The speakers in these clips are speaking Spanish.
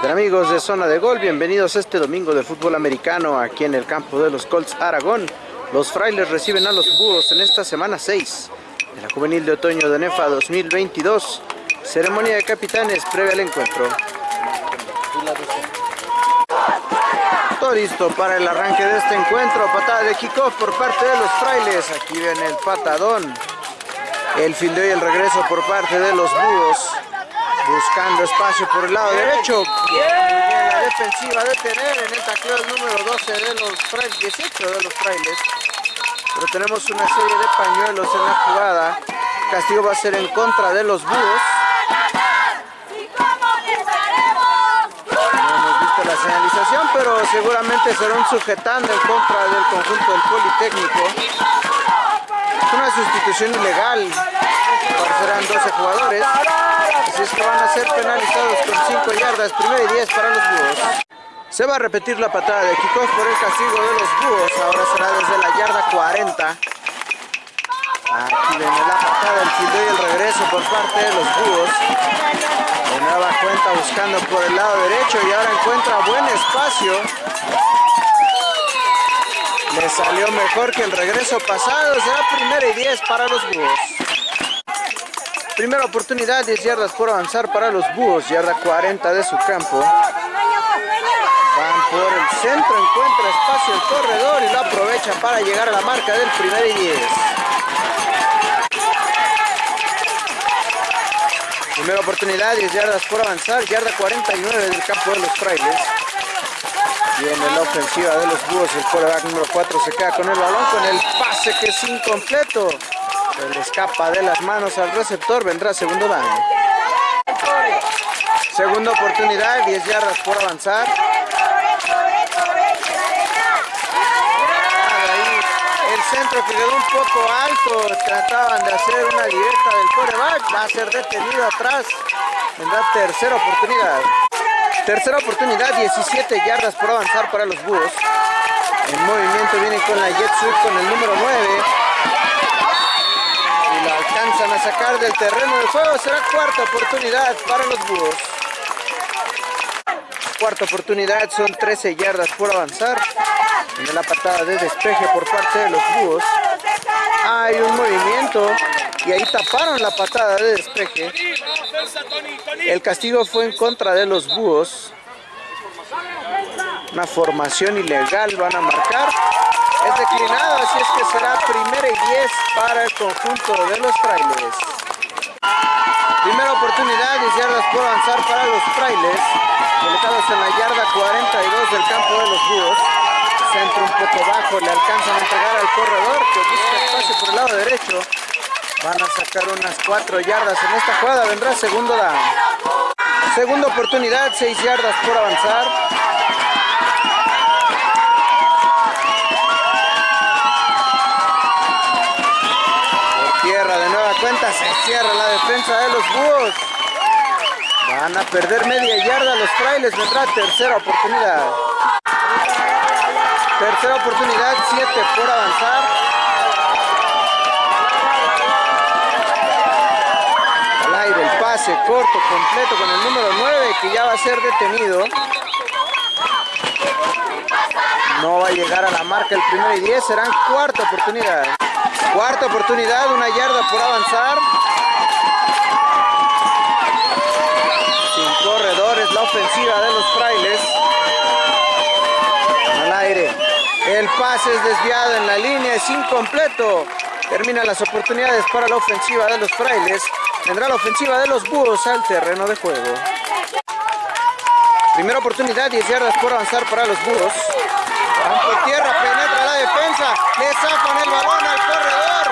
amigos de Zona de Gol? Bienvenidos este domingo de fútbol americano aquí en el campo de los Colts Aragón. Los frailes reciben a los búhos en esta semana 6 de la juvenil de otoño de NEFA 2022. Ceremonia de capitanes previa al encuentro. Todo listo para el arranque de este encuentro. Patada de kickoff por parte de los frailes. Aquí viene el patadón. El fildeo y el regreso por parte de los búhos buscando espacio por el lado derecho. la defensiva de tener en el tacleo número 12 de los frailes, 18 de los frailes. Pero tenemos una serie de pañuelos en la jugada. castigo va a ser en contra de los búhos. No hemos visto la señalización, pero seguramente será un sujetando en contra del conjunto del Politécnico. Es una sustitución ilegal. Serán 12 jugadores. Así es que van a ser penalizados con 5 yardas, primero y 10 para los búhos. Se va a repetir la patada de kickoff por el castigo de los búhos. Ahora será desde la yarda 40. Aquí viene la patada, el fildeo y el regreso por parte de los búhos. De nueva cuenta buscando por el lado derecho y ahora encuentra buen espacio. Le salió mejor que el regreso pasado. Será primera y 10 para los búhos. Primera oportunidad, 10 yardas por avanzar para los búhos, yarda 40 de su campo. Van por el centro, encuentra espacio el corredor y lo aprovecha para llegar a la marca del primer y 10. Primera oportunidad, 10 yardas por avanzar, yarda 49 del campo de los frailes. Viene la ofensiva de los búhos, el quarterback número 4 se queda con el balón, con el pase que es incompleto. Se le escapa de las manos al receptor, vendrá segundo down. Segunda oportunidad, 10 yardas por avanzar. el centro que quedó un poco alto, trataban de hacer una directa del coreback, va a ser detenido atrás. Vendrá tercera oportunidad. Tercera oportunidad, 17 yardas por avanzar para los búhos. En movimiento viene con la jet sweep con el número 9 alcanzan a sacar del terreno de juego. Será cuarta oportunidad para los búhos. Cuarta oportunidad, son 13 yardas por avanzar. En la patada de despeje por parte de los búhos. Hay un movimiento y ahí taparon la patada de despeje. El castigo fue en contra de los búhos. Una formación ilegal van a marcar es declinado, así es que será primera y 10 para el conjunto de los frailes. Primera oportunidad, 10 yardas por avanzar para los frailes, colocados en la yarda 42 del campo de los búhos. Centro un poco bajo, le alcanzan a entregar al corredor que busca espacio por el lado derecho. Van a sacar unas 4 yardas en esta jugada, vendrá segundo down. Segunda oportunidad, 6 yardas por avanzar. Se cierra la defensa de los búhos. Van a perder media yarda los frailes, vendrá tercera oportunidad. Tercera oportunidad, 7 por avanzar. Al aire el pase corto, completo con el número 9 que ya va a ser detenido. No va a llegar a la marca el primero y 10, serán cuarta oportunidad. Cuarta oportunidad, una yarda por avanzar. Sin corredores, la ofensiva de los frailes. Al aire. El pase es desviado en la línea, es incompleto. Terminan las oportunidades para la ofensiva de los frailes. Tendrá la ofensiva de los búhos al terreno de juego. Primera oportunidad, 10 yardas por avanzar para los búhos. Van tierra, penetra defensa, le sacan el balón al corredor.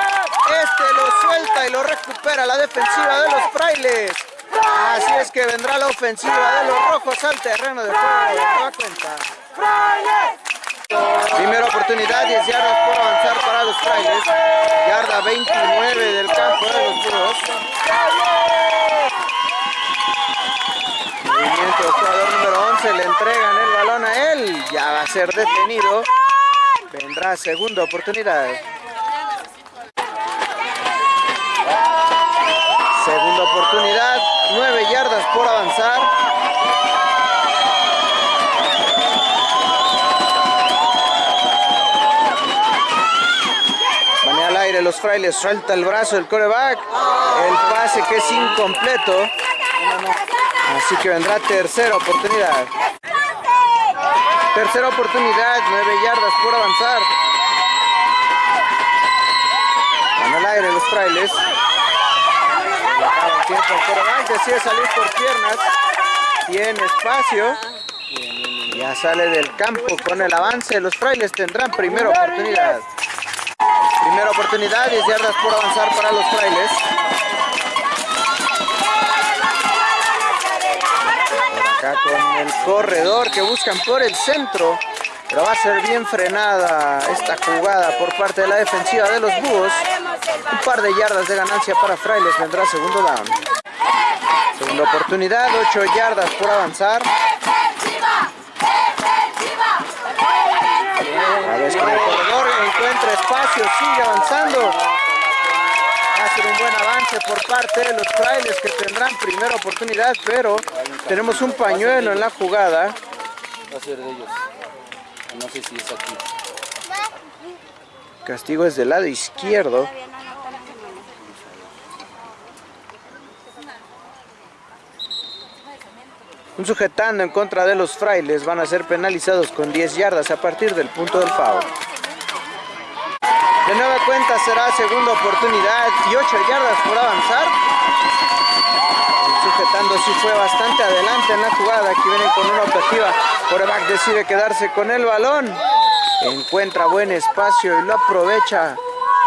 Este lo suelta y lo recupera la defensiva de los frailes. Así es que vendrá la ofensiva de los rojos al terreno de juego. cuenta. Primera oportunidad, 10 yardas por avanzar para los frailes. Yarda 29 del campo de los búhos. Movimiento jugador número 11, le entregan el balón a él. Ya va a ser detenido. Vendrá segunda oportunidad. Segunda oportunidad, nueve yardas por avanzar. Van al aire los frailes, suelta el brazo del coreback. El pase que es incompleto. Así que vendrá tercera oportunidad. Tercera oportunidad, nueve yardas por avanzar. Van al aire los frailes. Tiempo el coreback decide salir por piernas. Tiene espacio. Ya sale del campo con el avance. Los frailes tendrán primera oportunidad. Primera oportunidad, 10 yardas por avanzar para los frailes. Con el corredor que buscan por el centro. Pero va a ser bien frenada esta jugada por parte de la defensiva de los búhos. Un par de yardas de ganancia para Frailes. Vendrá segundo down. Segunda oportunidad, 8 yardas por avanzar. A ver, con el corredor encuentra espacio, sigue avanzando. Ser un buen avance por parte de los frailes que tendrán primera oportunidad, pero tenemos un pañuelo en la jugada. Va a ser de ellos. No sé si es aquí. Castigo es del lado izquierdo. Un sujetando en contra de los frailes van a ser penalizados con 10 yardas a partir del punto del foul. Cuenta será segunda oportunidad y 8 yardas por avanzar. Sujetando sí fue bastante adelante en la jugada. Aquí vienen con una objetiva. Coreback decide quedarse con el balón. Encuentra buen espacio y lo aprovecha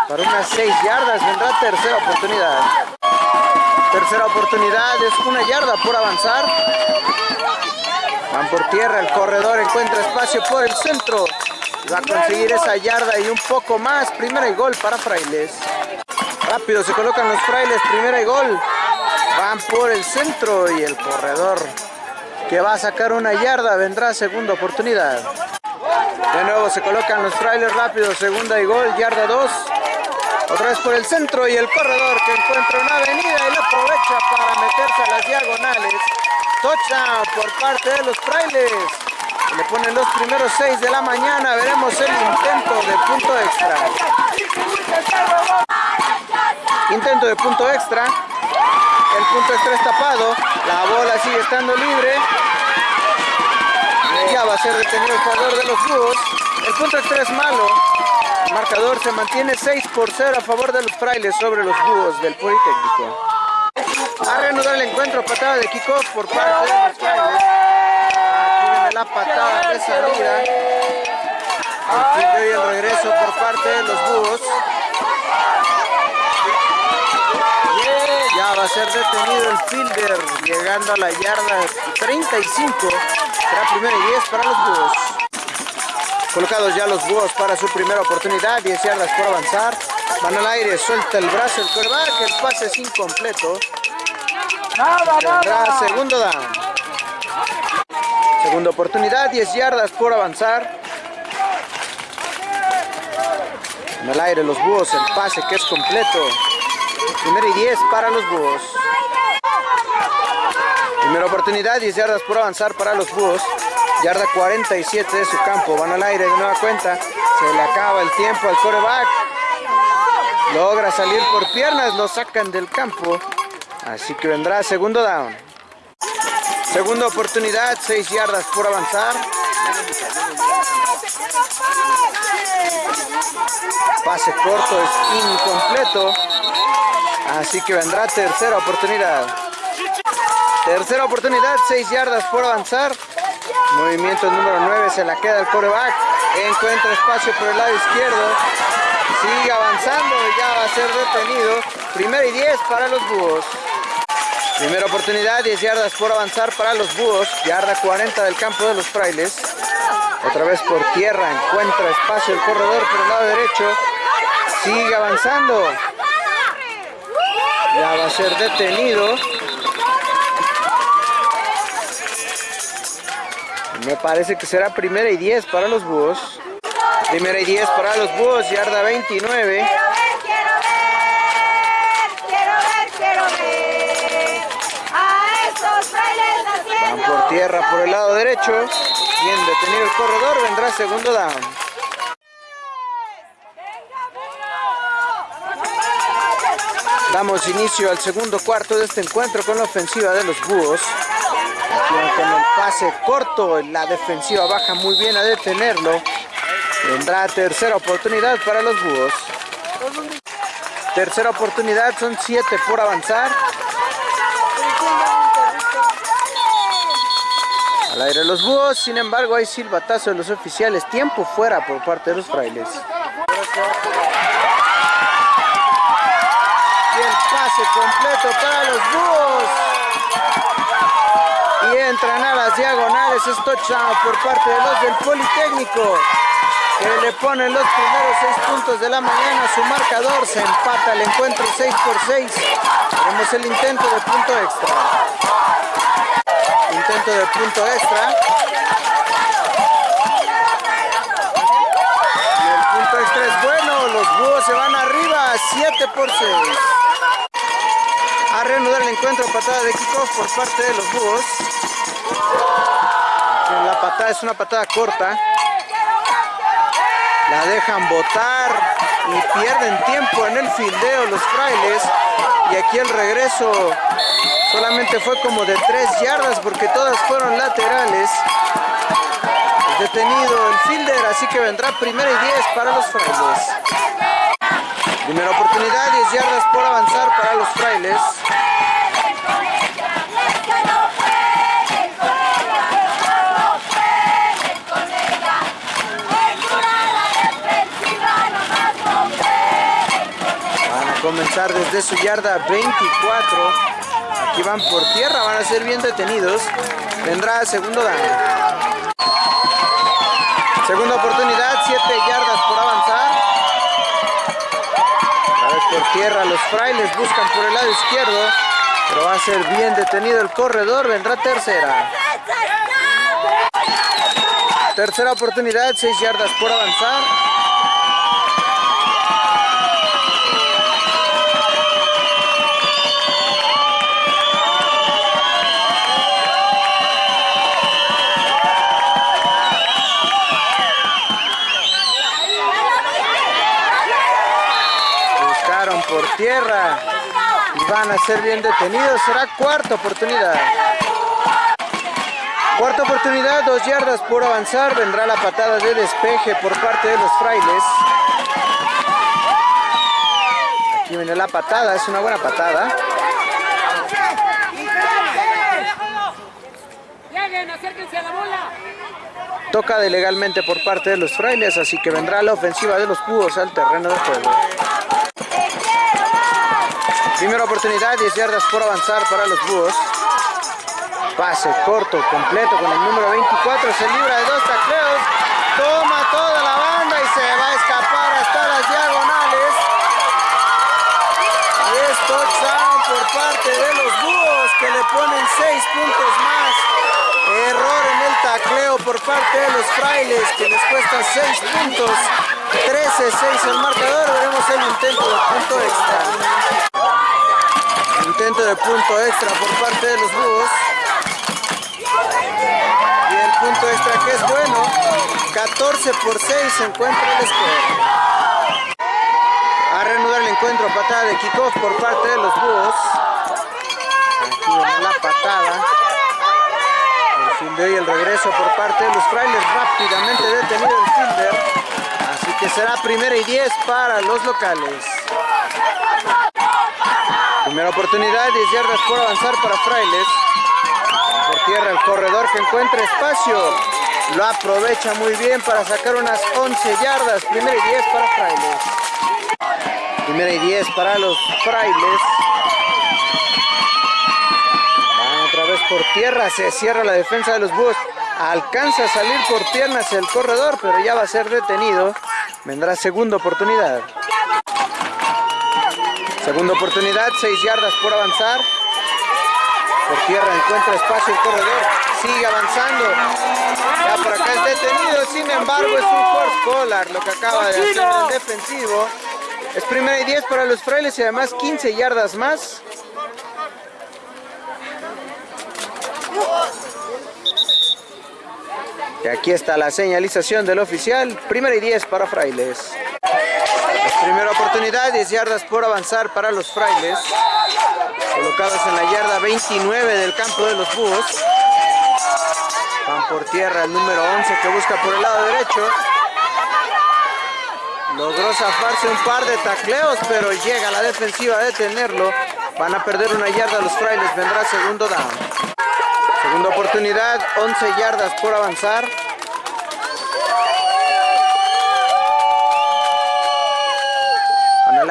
para unas 6 yardas. Vendrá tercera oportunidad. Tercera oportunidad es una yarda por avanzar. Van por tierra, el corredor encuentra espacio por el centro. Va a conseguir esa yarda y un poco más. Primera y gol para Frailes. Rápido se colocan los Frailes, primera y gol. Van por el centro y el corredor que va a sacar una yarda vendrá segunda oportunidad. De nuevo se colocan los Frailes rápido, segunda y gol, yarda 2. Otra vez por el centro y el corredor que encuentra una avenida y la aprovecha para meterse a las diagonales. Touchdown por parte de los frailes. Le ponen los primeros seis de la mañana. Veremos el intento de punto extra. Intento de punto extra. El punto extra es tapado. La bola sigue estando libre. Ya va a ser detenido el jugador de los búhos. El punto extra es malo. El marcador se mantiene 6 por 0 a favor de los frailes sobre los búhos del Politécnico. A reanudar el encuentro, patada de kickoff por parte de los frailes. La patada de salida. El kick y el regreso por parte de los búhos. Ya va a ser detenido el fielder, llegando a la yarda 35. Será primero y 10 para los búhos. Colocados ya los búhos para su primera oportunidad, 10 yardas por avanzar. Van al aire, suelta el brazo el quarterback, el pase es incompleto. Tendrá segundo down. Segunda oportunidad, 10 yardas por avanzar. En el aire los búhos, el pase que es completo. Primero y 10 para los búhos. Primera oportunidad, 10 yardas por avanzar para los búhos. Yarda 47 de su campo. Van al aire de nueva cuenta. Se le acaba el tiempo al coreback. Logra salir por piernas. Lo sacan del campo. Así que vendrá segundo down. Segunda oportunidad. 6 yardas por avanzar. Pase corto es incompleto. Así que vendrá tercera oportunidad. Tercera oportunidad, 6 yardas por avanzar. Movimiento número 9, se la queda el coreback. Encuentra espacio por el lado izquierdo. Sigue avanzando y ya va a ser detenido. Primera y 10 para los búhos. Primera oportunidad, 10 yardas por avanzar para los búhos. Yarda 40 del campo de los frailes. Otra vez por tierra, encuentra espacio el corredor por el lado derecho. Sigue avanzando. Ya va a ser detenido. Me parece que será primera y 10 para los búhos. Primera y 10 para los búhos, yarda 29. Por tierra por el lado derecho. Bien detenido el corredor, vendrá segundo down. Damos inicio al segundo cuarto de este encuentro con la ofensiva de los Búhos. Con el pase corto, la defensiva baja muy bien a detenerlo. Vendrá tercera oportunidad para los Búhos. Tercera oportunidad, son siete por avanzar. Aire los búhos, sin embargo hay silbatazo de los oficiales, tiempo fuera por parte de los frailes. Y el pase completo para los búhos. Y entran a las diagonales, es touchdown por parte de los del Politécnico que le ponen los primeros seis puntos de la mañana su marcador, se empata el encuentro 6 por 6. Tenemos el intento de punto extra. Intento de punto extra. Y el punto extra es bueno, los búhos se van arriba, 7 por 6. A reanudar el encuentro, patada de kickoff por parte de los búhos. La patada es una patada corta la dejan botar y pierden tiempo en el fildeo los frailes y aquí el regreso solamente fue como de 3 yardas porque todas fueron laterales. Detenido el fielder así que vendrá primera y 10 para los frailes. Primera oportunidad 10 yardas por avanzar para los frailes. Comenzar desde su yarda 24. Aquí van por tierra, van a ser bien detenidos. Vendrá segundo daño. Segunda oportunidad, 7 yardas por avanzar. Otra vez por tierra, los frailes buscan por el lado izquierdo. Pero va a ser bien detenido el corredor, vendrá tercera. Tercera oportunidad, 6 yardas por avanzar. Tierra y van a ser bien detenidos. Será cuarta oportunidad. Cuarta oportunidad, dos yardas por avanzar. Vendrá la patada de despeje por parte de los frailes. Aquí viene la patada, es una buena patada. Toca de legalmente por parte de los frailes, así que vendrá la ofensiva de los cubos al terreno de juego. Primera oportunidad, 10 yardas por avanzar para los búhos. Pase corto, completo con el número 24. Se libra de dos tacleos. Toma toda la banda y se va a escapar hasta las diagonales. Y es touchdown por parte de los búhos que le ponen 6 puntos más. Error en el tacleo por parte de los frailes que les cuesta 6 puntos. 13-6 el marcador. Veremos el intento de punto extra. Intento de punto extra por parte de los búhos. Y el punto extra que es bueno. 14 por 6 se encuentra el score. A reanudar el encuentro, patada de kickoff por parte de los búhos. Aquí la patada. El fielder y el regreso por parte de los frailes. Rápidamente detenido el fielder. Así que será primera y 10 para los locales. Primera oportunidad, 10 yardas por avanzar para Frailes. Por tierra el corredor que encuentra espacio. Lo aprovecha muy bien para sacar unas 11 yardas. Primera y 10 para Frailes. Primera y 10 para los Frailes. Van otra vez por tierra. Se cierra la defensa de los Búhos. Alcanza a salir por piernas el corredor, pero ya va a ser detenido. Vendrá segunda oportunidad. Segunda oportunidad, 6 yardas por avanzar. Por tierra encuentra espacio el corredor. Sigue avanzando. Ya por acá es detenido. Sin embargo, es un force collar lo que acaba de hacer el defensivo. Es primera y 10 para los frailes y además 15 yardas más. Y aquí está la señalización del oficial. Primera y 10 para frailes. Primera oportunidad, 10 yardas por avanzar para los frailes. Colocados en la yarda 29 del campo de los búhos. Van por tierra el número 11 que busca por el lado derecho. Logró zafarse un par de tacleos, pero llega la defensiva a detenerlo. Van a perder una yarda los frailes, vendrá segundo down. Segunda oportunidad, 11 yardas por avanzar.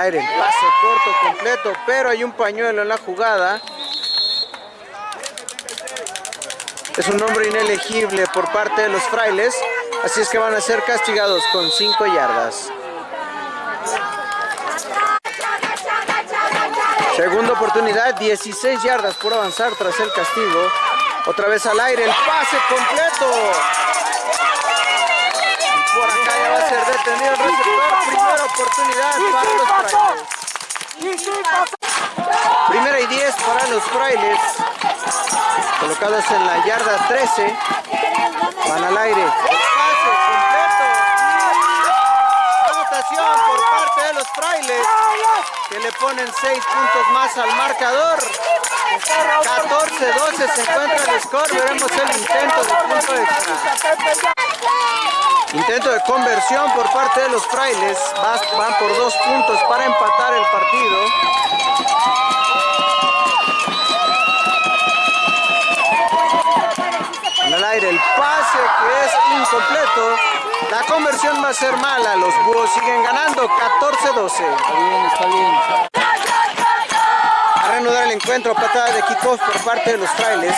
Aire, pase corto completo, pero hay un pañuelo en la jugada. Es un hombre inelegible por parte de los frailes, así es que van a ser castigados con 5 yardas. Segunda oportunidad, 16 yardas por avanzar tras el castigo. Otra vez al aire, el pase completo. Ser detenido el receptor. Primera oportunidad para los frailes. Primera y 10 para los frailes. Colocados en la yarda 13. Van al aire. Pase completo. Anotación por parte de los frailes. Que le ponen 6 puntos más al marcador. 14-12 se encuentra el score. Veremos el intento de punto extra. Intento de conversión por parte de los frailes. Van por dos puntos para empatar el partido. En el aire el pase que es incompleto. La conversión va a ser mala. Los búhos siguen ganando 14-12. Está bien, está bien. A reanudar el encuentro, patada de kickoff por parte de los frailes.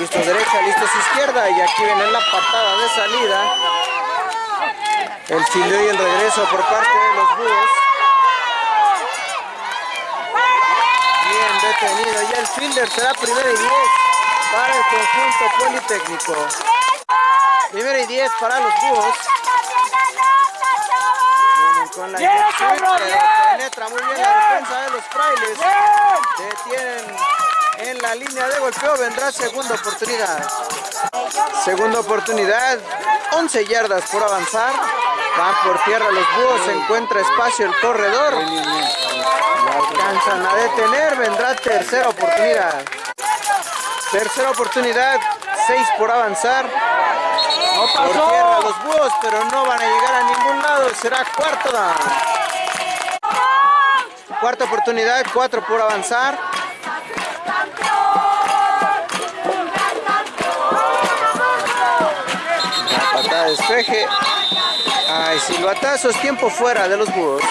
Listos derecha, listos izquierda y aquí viene la patada de salida. El fildeo y el regreso por parte de los búhos. Bien detenido y el fielder será primera y 10 para el conjunto politécnico. Primera y 10 para los búhos. Vienen con la pero penetra muy bien la defensa de los frailes. Detienen en la línea de golpeo, vendrá segunda oportunidad. Segunda oportunidad, 11 yardas por avanzar. Van por tierra los búhos, se encuentra espacio el corredor. Alcanzan a detener, vendrá tercera oportunidad. Tercera oportunidad, 6 por avanzar. Por tierra los búhos, pero no van a llegar a ningún lado. Será cuarto down. Cuarta oportunidad, 4 por avanzar. Despeje. Ay, silbatazos, tiempo fuera de los búhos.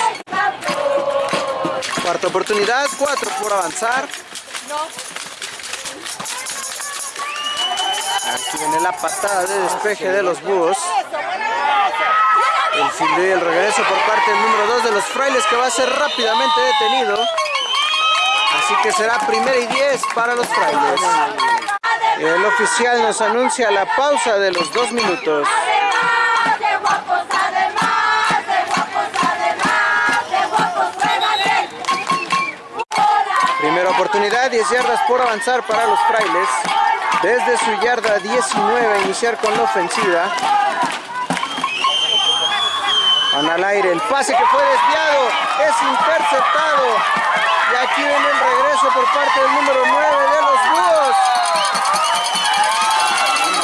Cuarta oportunidad, 4 por avanzar. Aquí viene la patada de despeje de los búhos. El fildeo y el regreso por parte del número 2 de los frailes que va a ser rápidamente detenido. Así que será primera y 10 para los frailes. El oficial nos anuncia la pausa de los dos minutos. Oportunidad, 10 yardas por avanzar para los frailes. Desde su yarda 19 iniciar con la ofensiva. Van al aire, el pase que fue desviado es interceptado. Y aquí viene el regreso por parte del número 9 de los búhos.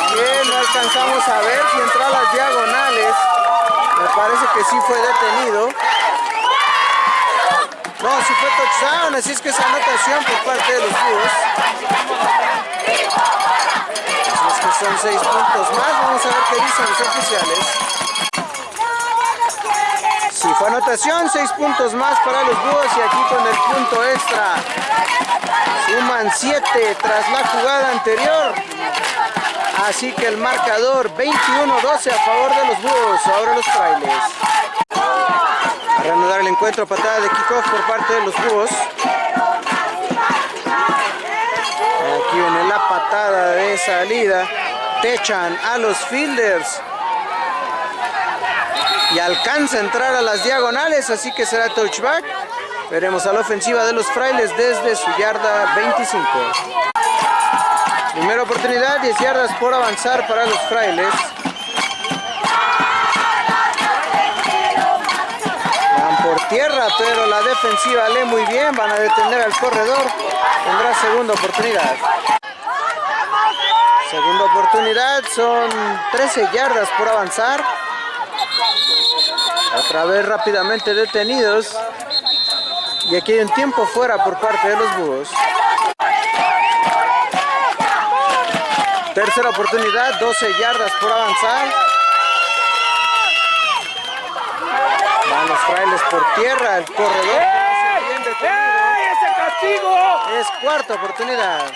Que no alcanzamos a ver si entró a las diagonales. Me parece que sí fue detenido. No, sí fue touchdown, así es que es anotación por parte de los búhos. Así es que son seis puntos más. Vamos a ver qué dicen los oficiales. Sí, fue anotación, seis puntos más para los búhos y aquí con el punto extra. Suman siete tras la jugada anterior. Así que el marcador 21-12 a favor de los búhos. Ahora los frailes. A reanudar el encuentro, patada de kickoff por parte de los búhos. Aquí viene la patada de salida. Techan a los fielders. Y alcanza a entrar a las diagonales, así que será touchback. Veremos a la ofensiva de los frailes desde su yarda 25. Primera oportunidad, 10 yardas por avanzar para los frailes. Tierra, pero la defensiva lee muy bien. Van a detener al corredor. Tendrá segunda oportunidad. Segunda oportunidad, son 13 yardas por avanzar. Otra vez rápidamente detenidos. Y aquí hay un tiempo fuera por parte de los búhos. Tercera oportunidad, 12 yardas por avanzar. Los frailes por tierra, el corredor. ¡Ese castigo! Es cuarta oportunidad.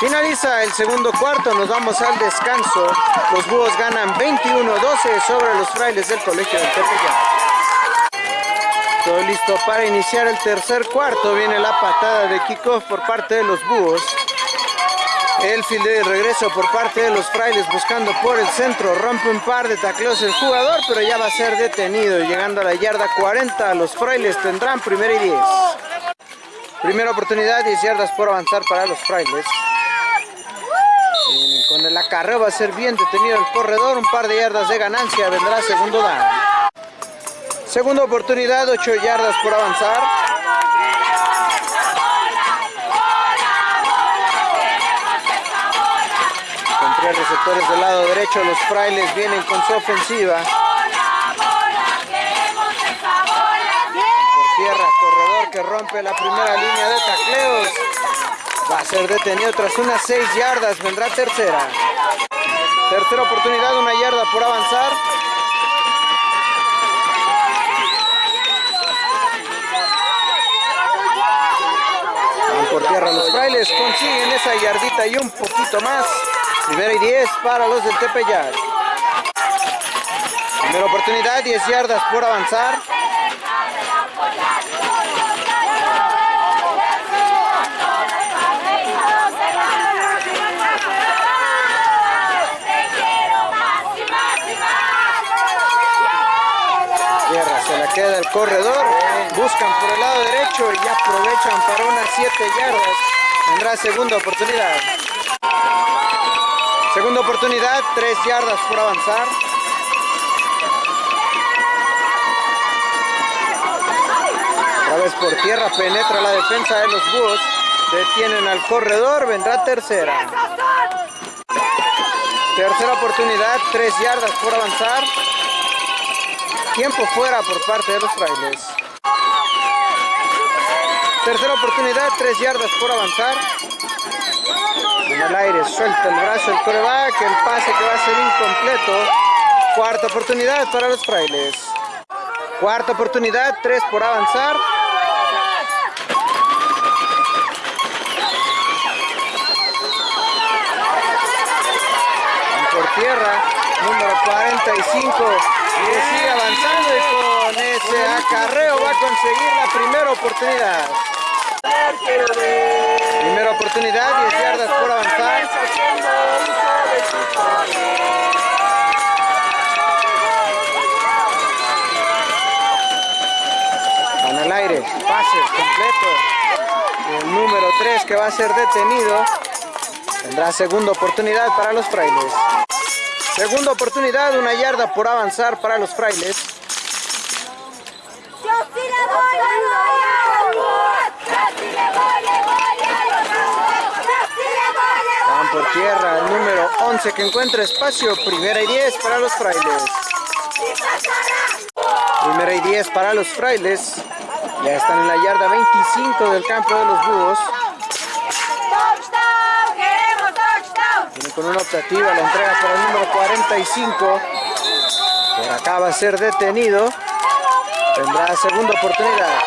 Finaliza el segundo cuarto, nos vamos al descanso. Los búhos ganan 21-12 sobre los frailes del colegio del Tepeyac. Todo listo para iniciar el tercer cuarto. Viene la patada de kickoff por parte de los búhos. El fil de regreso por parte de los frailes buscando por el centro. Rompe un par de tacleos el jugador, pero ya va a ser detenido. Llegando a la yarda 40, los frailes tendrán primera y 10. Primera oportunidad, 10 yardas por avanzar para los frailes. Con el acarreo va a ser bien detenido el corredor, un par de yardas de ganancia, vendrá segundo down. Segunda oportunidad, 8 yardas por avanzar. Receptores del lado derecho, los frailes vienen con su ofensiva. Por tierra, corredor que rompe la primera línea de tacleos. Va a ser detenido tras unas 6 yardas, vendrá tercera. Tercera oportunidad, una yarda por avanzar. Van por tierra los frailes, consiguen esa yardita y un poquito más. Primera y 10 para los del Tepeyac. Primera oportunidad, 10 yardas por avanzar. Tierra, se la queda el corredor. Buscan por el lado derecho y aprovechan para unas 7 yardas. Tendrá segunda oportunidad. Segunda oportunidad, 3 yardas por avanzar. Otra vez por tierra penetra la defensa de los búhos. Detienen al corredor, vendrá tercera. Tercera oportunidad, 3 yardas por avanzar. Tiempo fuera por parte de los frailes. Tercera oportunidad, 3 yardas por avanzar. En el aire suelta el brazo el coreback, el pase que va a ser incompleto. Cuarta oportunidad para los frailes. Cuarta oportunidad, 3 por avanzar. Van por tierra, número 45. Y sigue avanzando y con ese acarreo va a conseguir la primera oportunidad. Primera oportunidad, 10 yardas por avanzar. Van al aire, pase completo. El número 3 que va a ser detenido. Tendrá segunda oportunidad para los frailes. Segunda oportunidad, una yarda por avanzar para los frailes. Yo sí le voy a los Yo sí le voy, le voy a los Yo sí le voy, le Van por tierra el número 11 que encuentra espacio. Primera y 10 para los frailes. Primera y 10 para los frailes. Ya están en la yarda 25 del campo de los búhos. Viene con una optativa, la entrega para el número 45. Por acá va a ser detenido. Tendrá segunda oportunidad.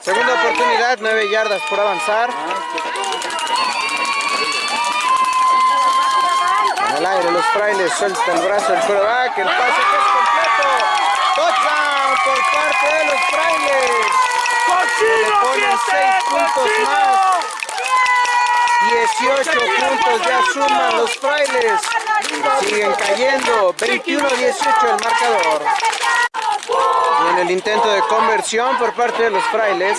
Segunda oportunidad, 9 yardas por avanzar. El aire los frailes suelta el brazo del coreback, el pase que es completo. Touchdown por parte de los frailes. Le ponen 6 puntos más. 18 puntos ya suman los frailes. Siguen cayendo. 21-18 el marcador. Y en el intento de conversión por parte de los frailes.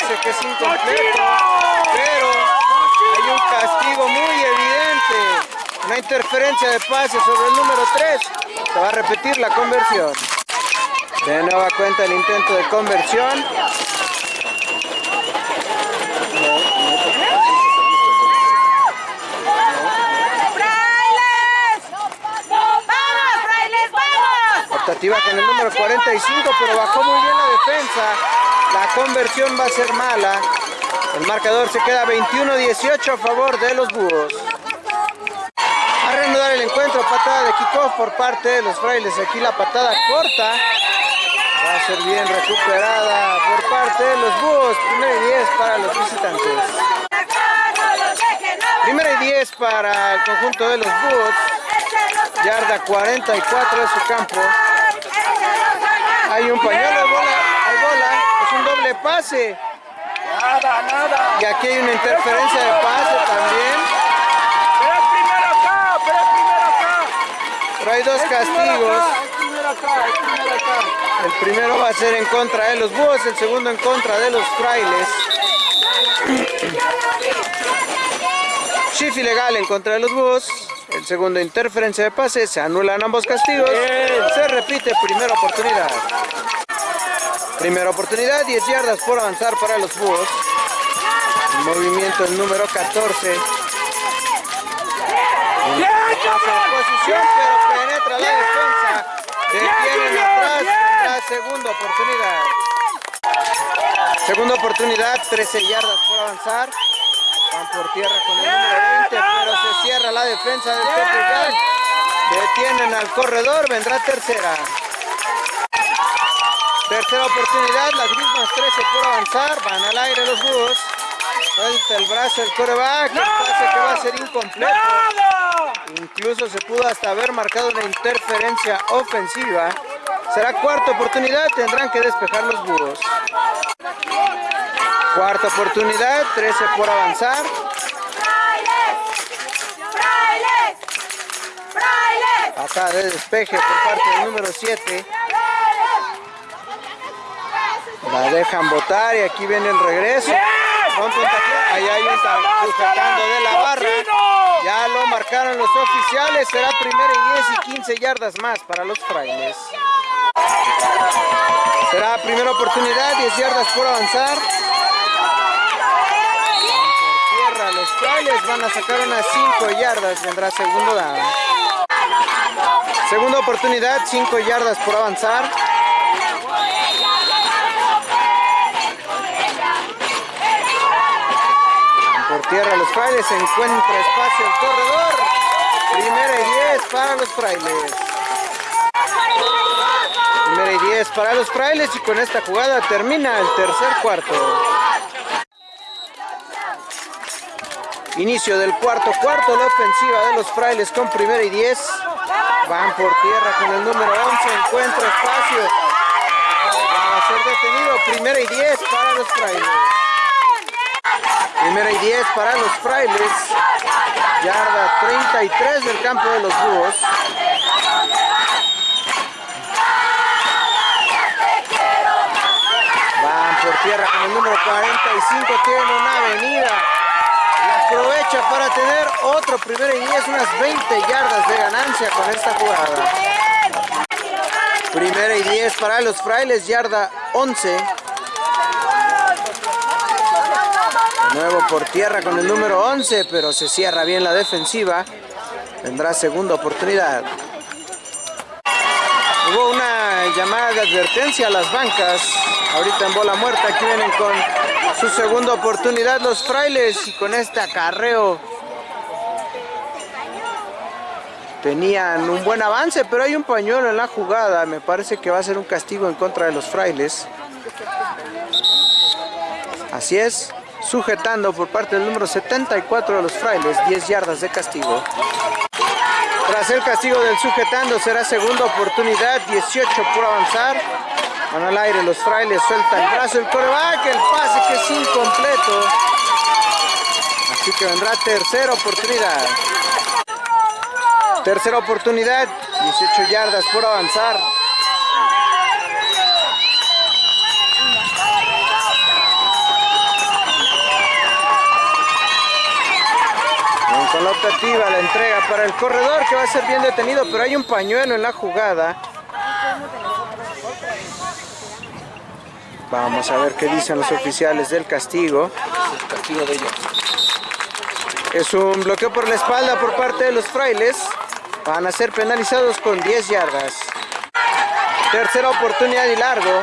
Pase que es incompleto. Pero hay un castigo muy evidente Una interferencia de pase sobre el número 3. Se va a repetir la conversión. De nueva cuenta el intento de conversión. Con el número 45, pero bajó muy bien la defensa. La conversión va a ser mala. El marcador se queda 21-18 a favor de los búhos. A reanudar el encuentro, patada de kickoff por parte de los frailes. Aquí la patada corta. Va a ser bien recuperada por parte de los búhos. Primero y 10 para los visitantes. Primero y 10 para el conjunto de los búhos. Yarda 44 de su campo. Hay un pañuelo. Doble pase. Nada, nada. Y aquí hay una interferencia de pase también. Pero es primero acá, pero es primero acá. Pero hay dos Es castigos. acá, Es primero acá, es primero acá. El primero va a ser en contra de los búhos, el segundo en contra de los frailes. Shift ilegal en contra de los búhos. El segundo interferencia de pase, se anulan ambos castigos. Se repite primera oportunidad. Primera oportunidad, 10 yardas por avanzar para los búhos. El movimiento el número 14. ¡Bien, en posición, pero penetra la defensa. Detienen atrás, tendrá segunda oportunidad. Segunda oportunidad, 13 yardas por avanzar. Van por tierra con el número 20, pero se cierra la defensa del Tepeyac. Detienen al corredor, vendrá tercera. Tercera oportunidad, las mismas 13 por avanzar, van al aire los búhos. Suelta el brazo el coreback, el pase que va a ser incompleto. Incluso se pudo hasta haber marcado una interferencia ofensiva. Será cuarta oportunidad, tendrán que despejar los búhos. Cuarta oportunidad, 13 por avanzar. Acá de despeje por parte del número 7. La dejan botar y aquí viene el regreso. Ahí hay un ta- sujetando de la barra. Ya lo marcaron los oficiales. Será primera y 10 y 15 yardas más para los frailes. Será primera oportunidad, 10 yardas por avanzar. Por tierra, los frailes van a sacar unas 5 yardas. Vendrá segundo down. Segunda oportunidad, 5 yardas por avanzar. Tierra los frailes encuentra espacio el corredor. Primera y 10 para los frailes. Primera y 10 para los frailes y con esta jugada termina el tercer cuarto. Inicio del cuarto cuarto, la ofensiva de los frailes con primera y 10. Van por tierra con el número 11, encuentra espacio. Va a ser detenido, primera y 10 para los frailes. Primera y 10 para los frailes. Yarda 33 del campo de los búhos. Van por tierra con el número 45. Tiene una avenida. La aprovecha para tener otro primera y 10. Unas 20 yardas de ganancia con esta jugada. Primera y 10 para los frailes. Yarda 11. Nuevo por tierra con el número 11, pero se cierra bien la defensiva. Tendrá segunda oportunidad. Hubo una llamada de advertencia a las bancas. Ahorita en bola muerta, aquí vienen con su segunda oportunidad los frailes y con este acarreo tenían un buen avance, pero hay un pañuelo en la jugada. Me parece que va a ser un castigo en contra de los frailes. Así es, sujetando por parte del número 74 de los frailes, 10 yardas de castigo. Tras el castigo del sujetando será segunda oportunidad, 18 por avanzar. Van al aire los frailes, suelta el brazo, el coreback, el pase que es incompleto. Así que vendrá tercera oportunidad. Tercera oportunidad, 18 yardas por avanzar. La optativa, la entrega para el corredor que va a ser bien detenido, pero hay un pañuelo en la jugada. Vamos a ver qué dicen los oficiales del castigo. Es un bloqueo por la espalda por parte de los frailes. Van a ser penalizados con 10 yardas. Tercera oportunidad y largo.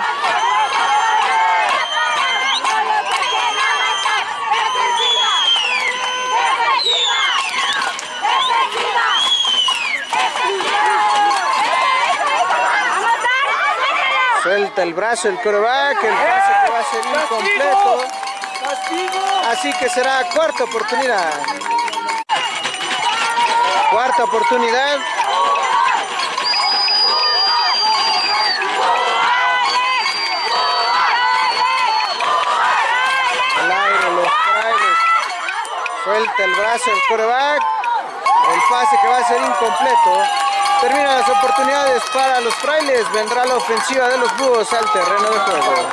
El brazo el coreback, el pase que va a ser incompleto. Así que será cuarta oportunidad. Cuarta oportunidad. Al aire los frailes. Suelta el brazo el coreback. El pase que va a ser incompleto. Termina las oportunidades para los frailes. Vendrá la ofensiva de los búhos al terreno de juego.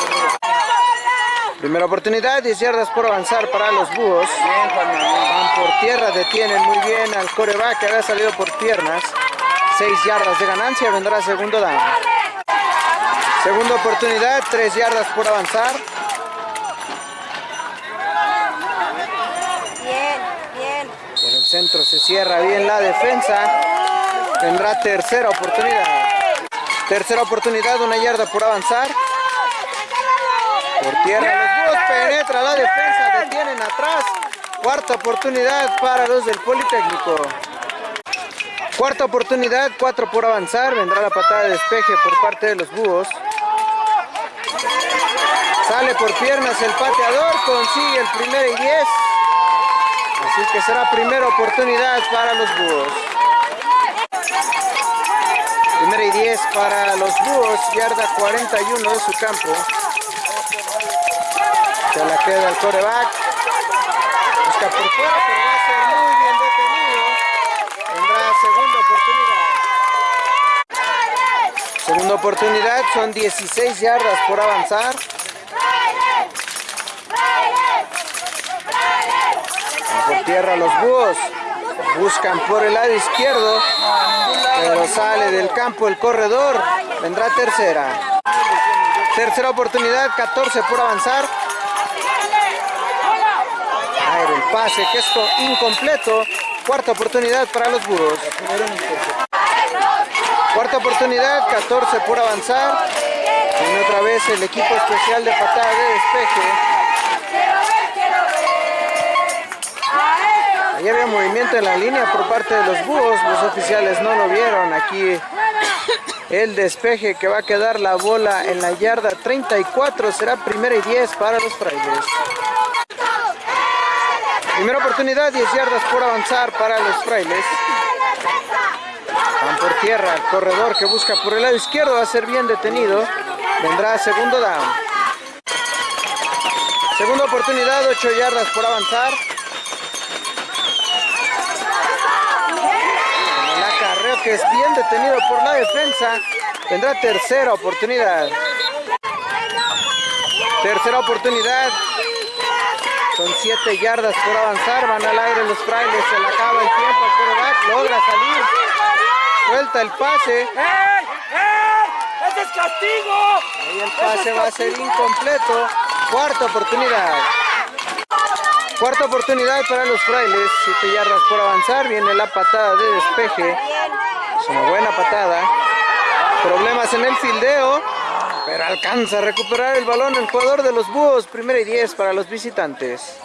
Primera oportunidad, 10 yardas por avanzar para los búhos. Van por tierra, detienen muy bien al coreback que había salido por piernas. 6 yardas de ganancia, vendrá segundo down. Segunda oportunidad, 3 yardas por avanzar. Bien, bien. Por el centro se cierra bien la defensa. Tendrá tercera oportunidad. Tercera oportunidad, una yarda por avanzar. Por tierra los búhos penetra la defensa, detienen atrás. Cuarta oportunidad para los del Politécnico. Cuarta oportunidad, cuatro por avanzar. Vendrá la patada de despeje por parte de los búhos. Sale por piernas el pateador, consigue el primer y 10. Así que será primera oportunidad para los búhos. Primera y 10 para los búhos, yarda 41 de su campo. Se la queda el coreback. Busca por fuera, pero va a ser muy bien detenido. Tendrá segunda oportunidad. Segunda oportunidad, son 16 yardas por avanzar. Van por tierra los búhos. Buscan por el lado izquierdo, pero sale del campo el corredor. Vendrá tercera. Tercera oportunidad, 14 por avanzar. Aire el pase que es co- incompleto. Cuarta oportunidad para los búhos. Cuarta oportunidad, 14 por avanzar. Viene otra vez el equipo especial de patada de despeje. Ahí había movimiento en la línea por parte de los búhos. Los oficiales no lo vieron. Aquí el despeje que va a quedar la bola en la yarda 34. Será primera y 10 para los frailes. Primera oportunidad, 10 yardas por avanzar para los frailes. Van por tierra, el corredor que busca por el lado izquierdo va a ser bien detenido. Vendrá segundo down. Segunda oportunidad, 8 yardas por avanzar. En que es bien detenido por la defensa. Tendrá tercera oportunidad. Tercera oportunidad. Son 7 yardas por avanzar. Van al aire los frailes. Se le acaba el tiempo. El quarterback logra salir. Suelta el pase. ¡Ey! ¡Ey! ¡Ese es castigo! Ahí el pase va a ser incompleto. Cuarta oportunidad. Cuarta oportunidad para los frailes. 7 yardas por avanzar. Viene la patada de despeje. Es una buena patada. Problemas en el fildeo. Pero alcanza a recuperar el balón el jugador de los búhos. Primera y 10 para los visitantes.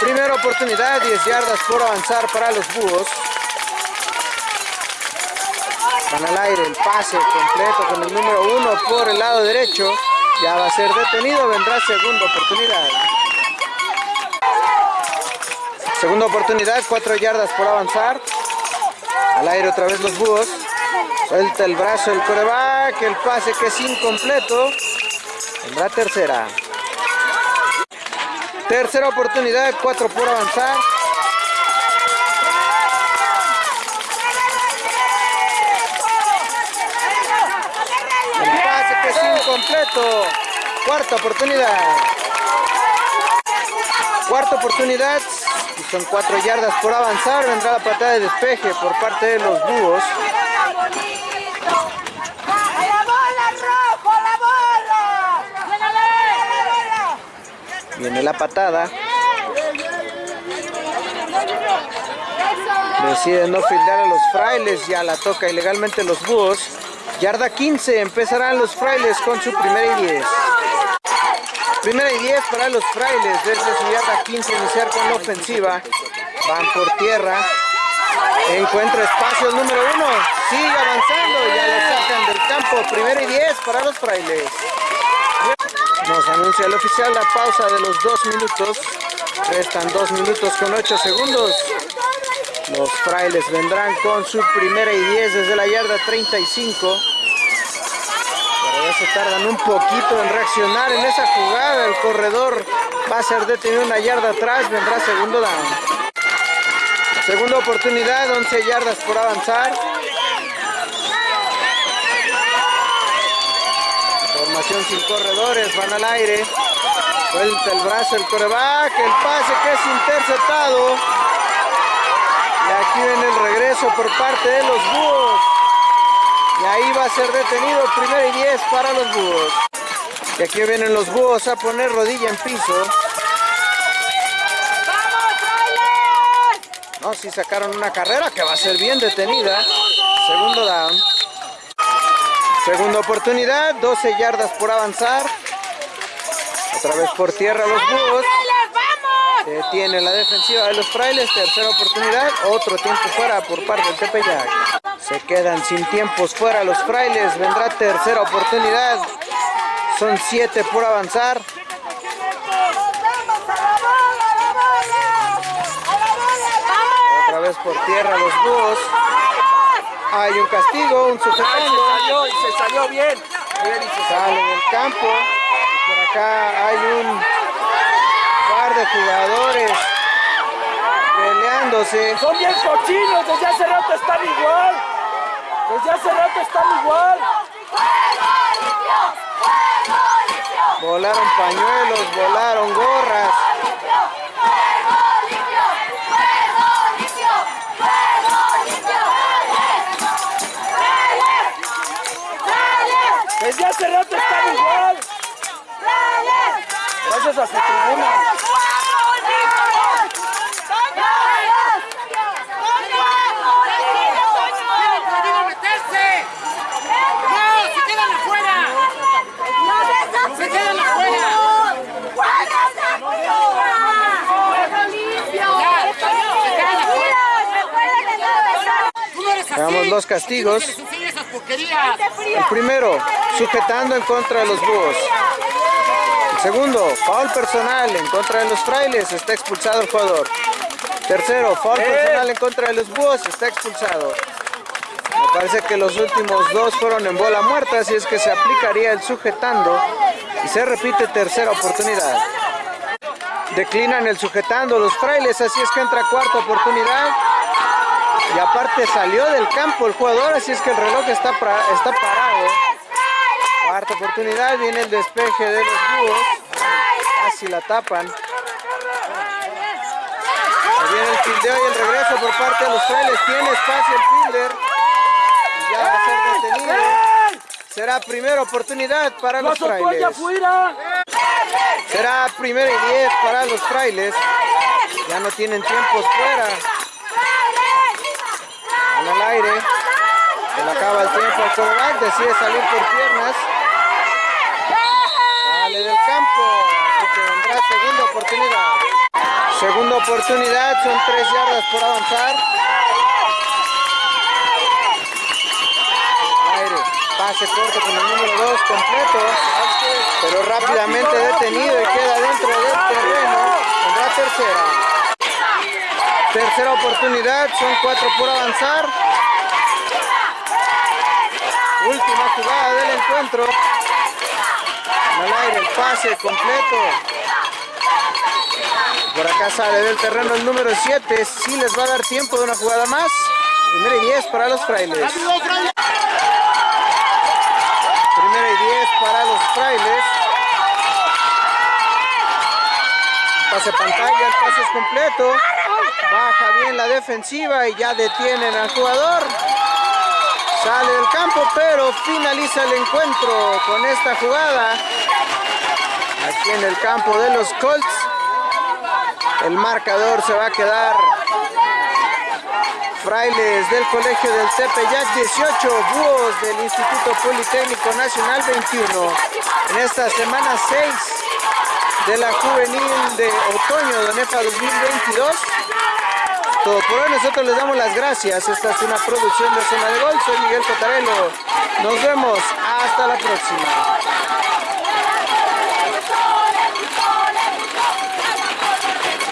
Primera oportunidad. 10 yardas por avanzar para los búhos. Van al aire el pase completo con el número uno por el lado derecho. Ya va a ser detenido, vendrá segunda oportunidad. Segunda oportunidad, cuatro yardas por avanzar. Al aire otra vez los búhos. Suelta el brazo el coreback, el pase que es incompleto. Vendrá tercera. Tercera oportunidad, cuatro por avanzar. El pase que es incompleto. Cuarta oportunidad. Cuarta oportunidad. Son cuatro yardas por avanzar. Vendrá la patada de despeje por parte de los búhos. Viene la patada. Deciden no fildear a los frailes. Ya la toca ilegalmente los búhos. Yarda 15. Empezarán los frailes con su primera y 10. Primera y 10 para los frailes. Desde su yarda 15 iniciar con la ofensiva. Van por tierra. Encuentra espacio número 1. Sigue avanzando. Ya lo sacan del campo. Primera y 10 para los frailes. Nos anuncia el oficial la pausa de los dos minutos. Restan dos minutos con ocho segundos. Los frailes vendrán con su primera y 10 desde la yarda 35. Se tardan un poquito en reaccionar en esa jugada. El corredor va a ser detenido una yarda atrás. Vendrá segundo down. Segunda oportunidad, 11 yardas por avanzar. Formación sin corredores, van al aire. Suelta el brazo el coreback, el pase que es interceptado. Y aquí viene el regreso por parte de los búhos. Y ahí va a ser detenido, primero y 10 para los búhos. Y aquí vienen los búhos a poner rodilla en piso. No, si sacaron una carrera que va a ser bien detenida. Segundo down. Segunda oportunidad, 12 yardas por avanzar. Otra vez por tierra los búhos. Detiene la defensiva de los frailes. Tercera oportunidad, otro tiempo fuera por parte del Tepeyac. Se quedan sin tiempos fuera los frailes. Vendrá tercera oportunidad. Son 7 por avanzar. Otra vez por tierra los búhos. Hay un castigo, un Ay, se sujetando. salió y se salió bien. Bien y se salió. Sale del campo. Y por acá hay un par de jugadores peleándose. Son bien cochinos, desde hace rato están igual. Desde hace rato están igual. Volaron pañuelos, volaron gorras. Desde hace rato están igual. Gracias a su tribuna. meterse! ¡No! ¡Se quedan afuera! ¡Se quedan afuera! ¡Tú no los castigos. El primero, sujetando en contra de los búhos. El segundo, foul personal en contra de los frailes. Está expulsado el jugador. Tercero, foul personal en contra de los búhos. Está expulsado. Me parece que los últimos dos fueron en bola muerta, así es que se aplicaría el sujetando y se repite tercera oportunidad. Declinan el sujetando los frailes, así es que entra cuarta oportunidad. Y aparte salió del campo el jugador, así es que el reloj está, está parado. Cuarta oportunidad, viene el despeje de los búhos. Casi la tapan. Ahí viene el fildeo y el regreso por parte de los frailes. Tiene espacio el fielder. Y ya va a ser detenido. Será primera oportunidad para Lo los frailes. Será primera y 10 para los frailes. Ya no tienen tiempos fuera. Aire. Se le acaba el tiempo al quarterback. Decide salir por piernas. Sale del campo. Así que vendrá segunda oportunidad. Segunda oportunidad. Son tres yardas por avanzar. Aire. Pase corto con el número 2 completo. Pero rápidamente detenido y queda dentro del terreno. Vendrá tercera. Tercera oportunidad. Son cuatro por avanzar. Última jugada del encuentro. En el aire el pase completo. Por acá sale del terreno el número 7. Sí les va a dar tiempo de una jugada más. Primera y 10 para los frailes. Primera y 10 para los frailes. Pase pantalla, el pase es completo. Baja bien la defensiva y ya detienen al jugador. Sale del campo, pero finaliza el encuentro con esta jugada. Aquí en el campo de los Colts. El marcador se va a quedar Frailes del Colegio del Tepeyac 18, Búhos del Instituto Politécnico Nacional 21. En esta semana 6 de la juvenil de otoño de NEFA 2022. Por hoy, nosotros les damos las gracias. Esta es una producción de Zona de Gol. Soy Miguel Cotarelo. Nos vemos. Hasta la próxima.